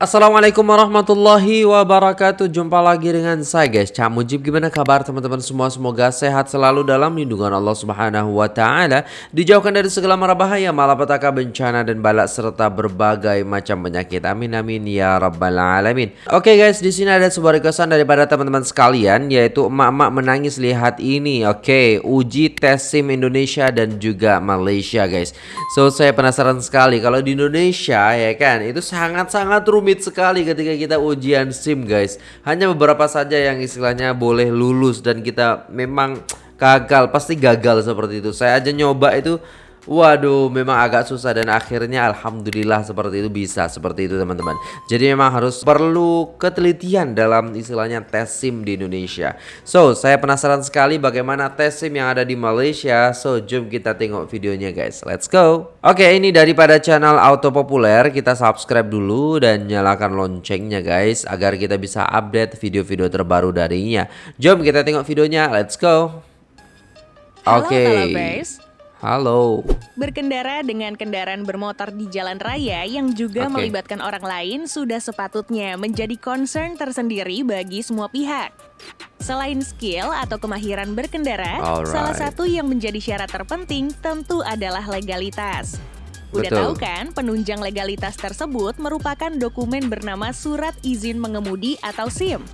Assalamualaikum warahmatullahi wabarakatuh. Jumpa lagi dengan saya guys. Cak Mujib gimana kabar teman-teman semua? Semoga sehat selalu dalam lindungan Allah subhanahu wa ta'ala. Dijauhkan dari segala mara bahaya Malapetaka bencana dan balak Serta berbagai macam penyakit. Amin amin ya rabbal alamin. Oke guys di sini ada sebuah requestan daripada teman-teman sekalian Yaitu emak-emak menangis lihat ini. Oke uji tes SIM Indonesia dan juga Malaysia guys. So saya penasaran sekali. Kalau di Indonesia ya kan Itu sangat-sangat rumit rumit sekali ketika kita ujian SIM guys. Hanya beberapa saja yang istilahnya boleh lulus dan kita memang gagal Pasti gagal seperti itu. Saya aja nyoba itu Waduh, memang agak susah dan akhirnya alhamdulillah seperti itu bisa seperti itu teman-teman. Jadi memang harus perlu ketelitian dalam istilahnya tes SIM di Indonesia. So, saya penasaran sekali bagaimana tes SIM yang ada di Malaysia. So, jom kita tengok videonya guys. Let's go. Oke, ini daripada channel Auto Populer, kita subscribe dulu dan nyalakan loncengnya guys agar kita bisa update video-video terbaru darinya. Jom kita tengok videonya. Let's go. Oke. Okay. Halo. Berkendara dengan kendaraan bermotor di jalan raya yang juga okay. melibatkan orang lain sudah sepatutnya menjadi concern tersendiri bagi semua pihak. Selain skill atau kemahiran berkendara, Alright. salah satu yang menjadi syarat terpenting tentu adalah legalitas. Udah Betul. tahu kan, penunjang legalitas tersebut merupakan dokumen bernama Surat Izin Mengemudi atau SIM.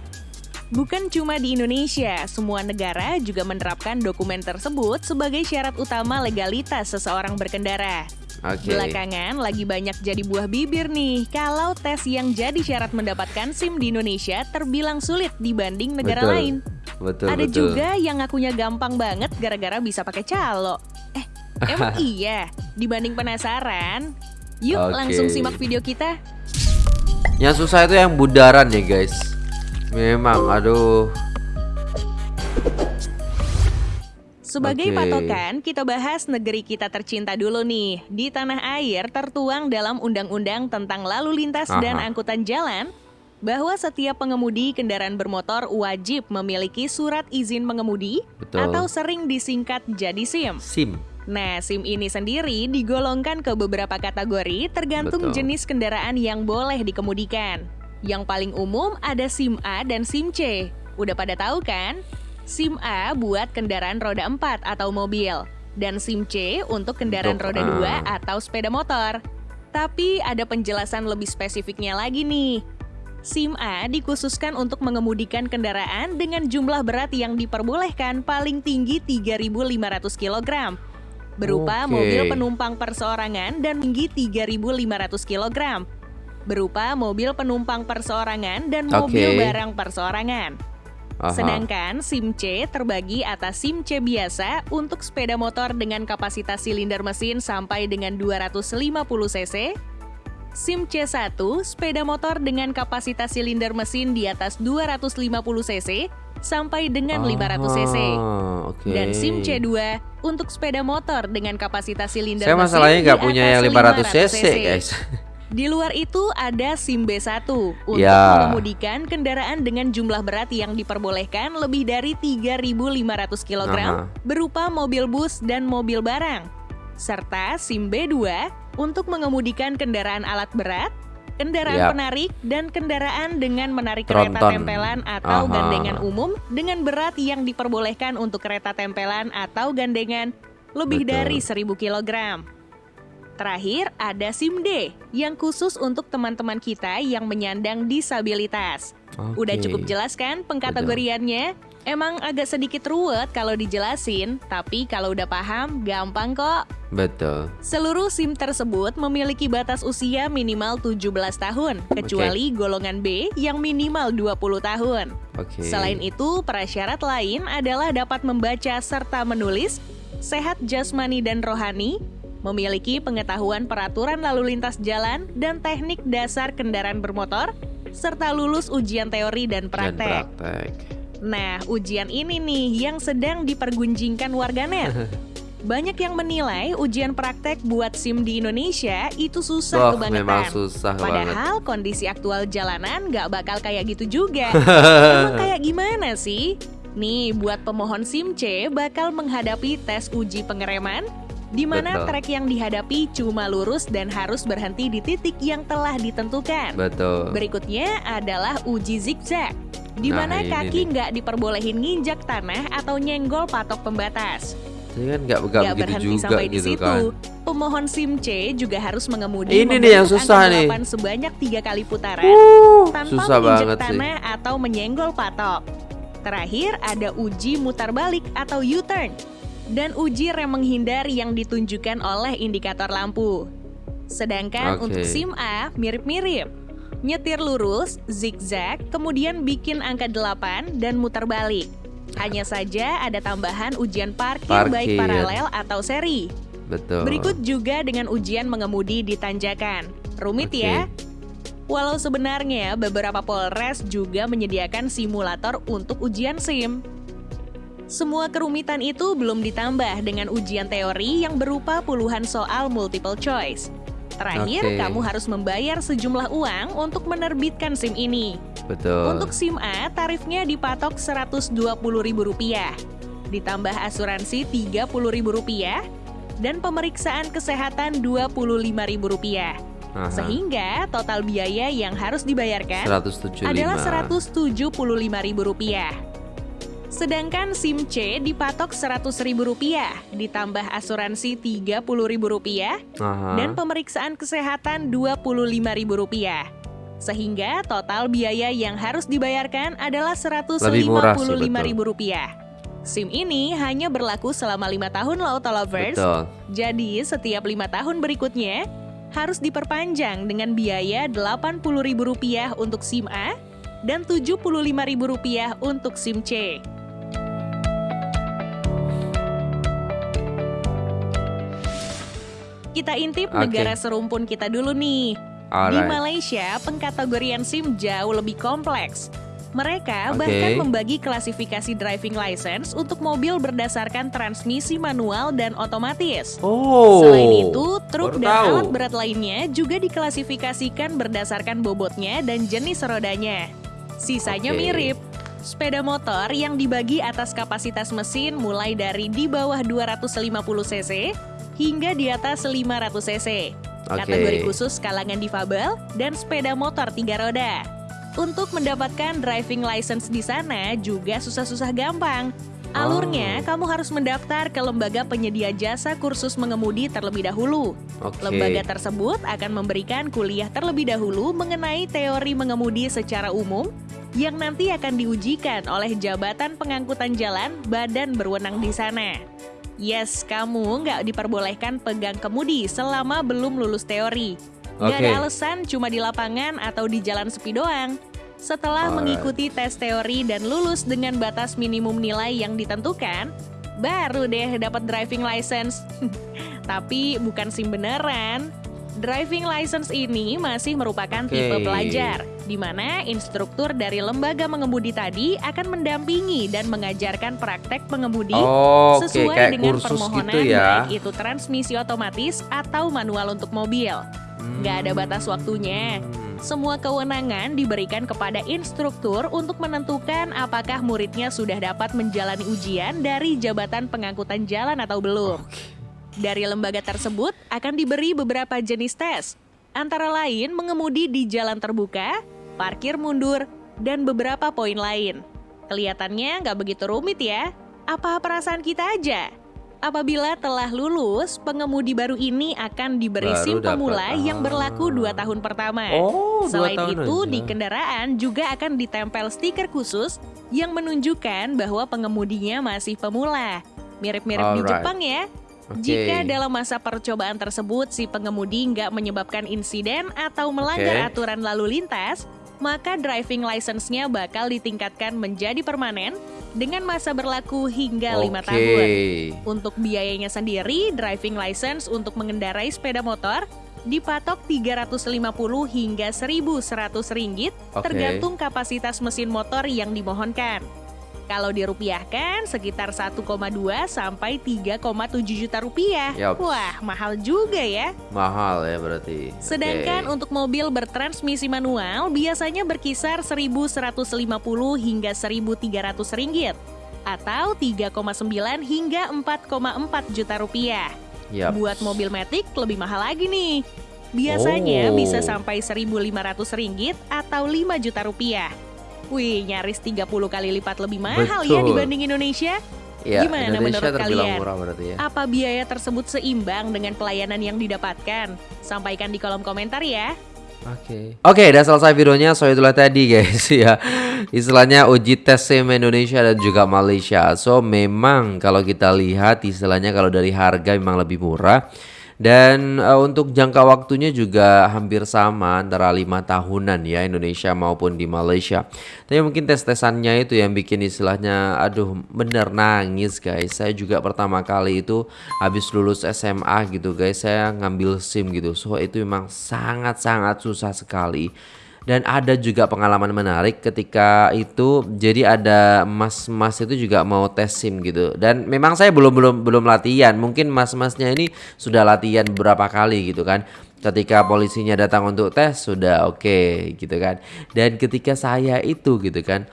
Bukan cuma di Indonesia, semua negara juga menerapkan dokumen tersebut sebagai syarat utama legalitas seseorang berkendara. Okay. Belakangan lagi banyak jadi buah bibir nih kalau tes yang jadi syarat mendapatkan SIM di Indonesia terbilang sulit dibanding negara betul. lain. Betul, Ada betul. juga yang ngakunya gampang banget gara-gara bisa pakai calo. Eh, emang iya? Dibanding penasaran? Yuk okay. langsung simak video kita. Yang susah itu yang budaran ya guys. Memang, aduh. Sebagai okay. patokan, kita bahas negeri kita tercinta dulu nih. Di tanah air tertuang dalam undang-undang tentang lalu lintas Aha. dan angkutan jalan bahwa setiap pengemudi kendaraan bermotor wajib memiliki surat izin mengemudi Betul. atau sering disingkat jadi SIM. SIM. Nah, SIM ini sendiri digolongkan ke beberapa kategori tergantung Betul. jenis kendaraan yang boleh dikemudikan. Yang paling umum ada SIM A dan SIM C. Udah pada tahu kan? SIM A buat kendaraan roda 4 atau mobil. Dan SIM C untuk kendaraan roda 2 uh... atau sepeda motor. Tapi ada penjelasan lebih spesifiknya lagi nih. SIM A dikhususkan untuk mengemudikan kendaraan dengan jumlah berat yang diperbolehkan paling tinggi 3.500 kg. Berupa okay. mobil penumpang perseorangan dan tinggi 3.500 kg berupa mobil penumpang perseorangan dan mobil okay. barang perseorangan. Aha. Sedangkan SIM C terbagi atas SIM C biasa untuk sepeda motor dengan kapasitas silinder mesin sampai dengan 250 cc, SIM C1 sepeda motor dengan kapasitas silinder mesin di atas 250 cc sampai dengan oh, 500 cc. Okay. Dan SIM C2 untuk sepeda motor dengan kapasitas silinder Saya mesin masalahnya nggak punya yang 500 cc, guys. Di luar itu ada SIM B1 untuk ya. mengemudikan kendaraan dengan jumlah berat yang diperbolehkan lebih dari 3.500 kg Aha. berupa mobil bus dan mobil barang. Serta SIM B2 untuk mengemudikan kendaraan alat berat, kendaraan yep. penarik, dan kendaraan dengan menarik Tronton. kereta tempelan atau Aha. gandengan umum dengan berat yang diperbolehkan untuk kereta tempelan atau gandengan lebih Betul. dari 1000 kg. Terakhir, ada SIM D yang khusus untuk teman-teman kita yang menyandang disabilitas. Okay. Udah cukup jelas kan pengkategoriannya? Emang agak sedikit ruwet kalau dijelasin, tapi kalau udah paham, gampang kok. Betul. Seluruh SIM tersebut memiliki batas usia minimal 17 tahun, kecuali okay. golongan B yang minimal 20 tahun. Okay. Selain itu, prasyarat lain adalah dapat membaca serta menulis, sehat jasmani dan rohani, memiliki pengetahuan peraturan lalu lintas jalan dan teknik dasar kendaraan bermotor, serta lulus ujian teori dan praktek. Dan praktek. Nah, ujian ini nih yang sedang dipergunjingkan warganet. Banyak yang menilai ujian praktek buat SIM di Indonesia itu susah oh, kebangetan. Memang susah Padahal banget. kondisi aktual jalanan nggak bakal kayak gitu juga. Emang kayak gimana sih? Nih, buat pemohon SIM C bakal menghadapi tes uji pengereman, di mana trek yang dihadapi cuma lurus dan harus berhenti di titik yang telah ditentukan. Betul. Berikutnya adalah uji zigzag, di nah, mana nah, kaki nggak diperbolehin nginjak tanah atau nyenggol patok pembatas. Ini kan nggak nggak berhenti juga sampai gitu di situ. kan. Pemohon SIM C juga harus mengemudi ini nih yang susah nih sebanyak tiga kali putaran uh, tanpa susah menginjak tanah sih. atau menyenggol patok. Terakhir ada uji mutar balik atau U-turn dan uji rem menghindar yang ditunjukkan oleh indikator lampu. Sedangkan okay. untuk SIM A mirip-mirip. Nyetir lurus, zigzag, kemudian bikin angka 8 dan muter balik. Hanya saja ada tambahan ujian parkir, parkir. baik paralel atau seri. Betul. Berikut juga dengan ujian mengemudi di tanjakan. Rumit okay. ya? Walau sebenarnya beberapa Polres juga menyediakan simulator untuk ujian SIM. Semua kerumitan itu belum ditambah dengan ujian teori yang berupa puluhan soal multiple choice. Terakhir, okay. kamu harus membayar sejumlah uang untuk menerbitkan SIM ini. Betul. Untuk SIM A, tarifnya dipatok Rp120.000. Ditambah asuransi Rp30.000 dan pemeriksaan kesehatan Rp25.000. Sehingga total biaya yang harus dibayarkan 175. adalah Rp175.000. Sedangkan SIM C dipatok Rp100.000 ditambah asuransi Rp30.000 dan pemeriksaan kesehatan Rp25.000. Sehingga total biaya yang harus dibayarkan adalah Rp155.000. SIM ini hanya berlaku selama lima tahun loh Tolovers. Betul. Jadi setiap lima tahun berikutnya harus diperpanjang dengan biaya Rp80.000 untuk SIM A dan Rp75.000 untuk SIM C. Kita intip okay. negara serumpun kita dulu nih. Alright. Di Malaysia, pengkategorian SIM jauh lebih kompleks. Mereka okay. bahkan membagi klasifikasi driving license untuk mobil berdasarkan transmisi manual dan otomatis. Oh, Selain itu, truk dan tahu. alat berat lainnya juga diklasifikasikan berdasarkan bobotnya dan jenis rodanya. Sisanya okay. mirip. Sepeda motor yang dibagi atas kapasitas mesin mulai dari di bawah 250 cc hingga di atas 500 cc. Okay. Kategori khusus kalangan difabel dan sepeda motor tiga roda. Untuk mendapatkan driving license di sana juga susah-susah gampang. Alurnya, oh. kamu harus mendaftar ke lembaga penyedia jasa kursus mengemudi terlebih dahulu. Okay. Lembaga tersebut akan memberikan kuliah terlebih dahulu mengenai teori mengemudi secara umum yang nanti akan diujikan oleh Jabatan Pengangkutan Jalan Badan berwenang di sana. Yes, kamu nggak diperbolehkan pegang kemudi selama belum lulus teori. Okay. ada alasan cuma di lapangan atau di jalan sepi doang. Setelah Alright. mengikuti tes teori dan lulus dengan batas minimum nilai yang ditentukan, baru deh dapat driving license. Tapi bukan SIM beneran. Driving license ini masih merupakan okay. tipe pelajar, di mana instruktur dari lembaga mengemudi tadi akan mendampingi dan mengajarkan praktek pengemudi oh, sesuai okay. dengan permohonan gitu ya. baik itu transmisi otomatis atau manual untuk mobil. Hmm. Gak ada batas waktunya. Semua kewenangan diberikan kepada instruktur untuk menentukan apakah muridnya sudah dapat menjalani ujian dari jabatan pengangkutan jalan atau belum. Okay. Dari lembaga tersebut akan diberi beberapa jenis tes, antara lain mengemudi di jalan terbuka, parkir mundur, dan beberapa poin lain. Kelihatannya nggak begitu rumit ya? Apa perasaan kita aja? Apabila telah lulus, pengemudi baru ini akan diberi baru SIM pemula yang berlaku dua tahun pertama. Oh, Selain tahun itu, aja. di kendaraan juga akan ditempel stiker khusus yang menunjukkan bahwa pengemudinya masih pemula. Mirip-mirip di Jepang ya. Okay. Jika dalam masa percobaan tersebut si pengemudi nggak menyebabkan insiden atau melanggar okay. aturan lalu lintas, maka driving license-nya bakal ditingkatkan menjadi permanen dengan masa berlaku hingga lima okay. tahun. Untuk biayanya sendiri, driving license untuk mengendarai sepeda motor dipatok 350 hingga 1100 ringgit okay. tergantung kapasitas mesin motor yang dimohonkan. Kalau dirupiahkan sekitar 1,2 sampai 3,7 juta rupiah. Yep. Wah, mahal juga ya. Mahal ya berarti. Sedangkan okay. untuk mobil bertransmisi manual biasanya berkisar 1.150 hingga 1.300 ringgit atau 3,9 hingga 4,4 juta rupiah. Yep. Buat mobil Matic lebih mahal lagi nih. Biasanya oh. bisa sampai 1.500 ringgit atau 5 juta rupiah. Wih, nyaris 30 kali lipat lebih mahal ya Betul. ya dibanding Indonesia. Ya, Gimana Indonesia menurut kalian? Murah berarti ya. Apa biaya tersebut seimbang dengan pelayanan yang didapatkan? Sampaikan di kolom komentar ya. Oke. Okay. Oke, okay, udah selesai videonya. So itulah tadi guys ya. Istilahnya uji tes SIM Indonesia dan juga Malaysia. So memang kalau kita lihat istilahnya kalau dari harga memang lebih murah. Dan uh, untuk jangka waktunya juga hampir sama antara lima tahunan ya Indonesia maupun di Malaysia. Tapi mungkin tes-tesannya itu yang bikin istilahnya aduh bener nangis guys. Saya juga pertama kali itu habis lulus SMA gitu guys, saya ngambil SIM gitu. So itu memang sangat-sangat susah sekali dan ada juga pengalaman menarik ketika itu jadi ada mas-mas itu juga mau tes SIM gitu. Dan memang saya belum belum belum latihan. Mungkin mas-masnya ini sudah latihan beberapa kali gitu kan. Ketika polisinya datang untuk tes sudah oke okay, gitu kan. Dan ketika saya itu gitu kan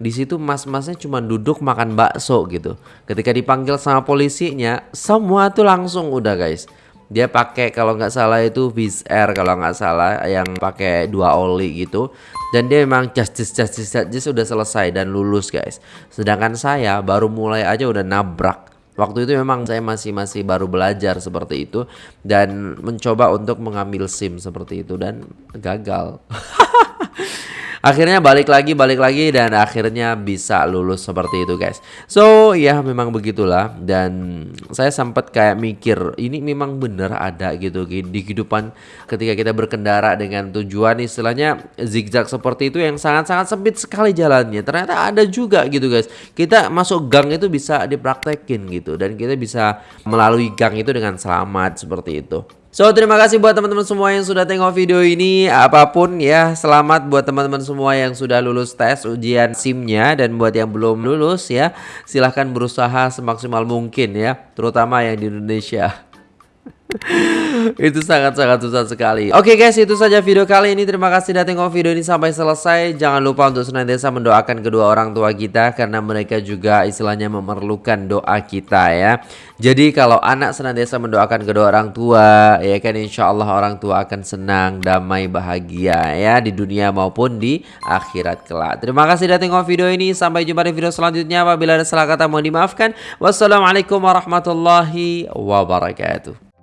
di situ mas-masnya cuma duduk makan bakso gitu. Ketika dipanggil sama polisinya semua tuh langsung udah guys dia pakai kalau nggak salah itu Viz Air kalau nggak salah yang pakai dua oli gitu. Dan dia memang justice justice justice udah selesai dan lulus guys. Sedangkan saya baru mulai aja udah nabrak. Waktu itu memang saya masih masih baru belajar seperti itu dan mencoba untuk mengambil SIM seperti itu dan gagal. akhirnya balik lagi balik lagi dan akhirnya bisa lulus seperti itu guys. So ya memang begitulah. Dan saya sempat kayak mikir ini memang bener ada gitu di kehidupan ketika kita berkendara dengan tujuan istilahnya zigzag seperti itu yang sangat-sangat sempit sekali jalannya. Ternyata ada juga gitu guys. Kita masuk gang itu bisa dipraktekin gitu dan kita bisa melalui gang itu dengan selamat seperti itu So terima kasih buat teman-teman semua yang sudah tengok video ini. Apa pun ya selamat buat teman-teman semua yang sudah lulus tes ujian SIM-nya. Dan buat yang belum lulus ya silahkan berusaha semaksimal mungkin ya. Terutama yang di Indonesia itu sangat-sangat susah sekali. Oke guys itu saja video kali ini. Terima kasih sudah tengok video ini sampai selesai. Jangan lupa untuk senantiasa mendoakan kedua orang tua kita Karena mereka juga istilahnya memerlukan doa kita ya. Jadi kalau anak senantiasa mendoakan kedua orang tua Ya kan insya Allah orang tua akan senang, damai, bahagia ya Di dunia maupun di akhirat kelak. Terima kasih sudah tengok video ini. Sampai jumpa di video selanjutnya. Apabila ada salah kata mohon dimaafkan. Wassalamualaikum warahmatullahi wabarakatuh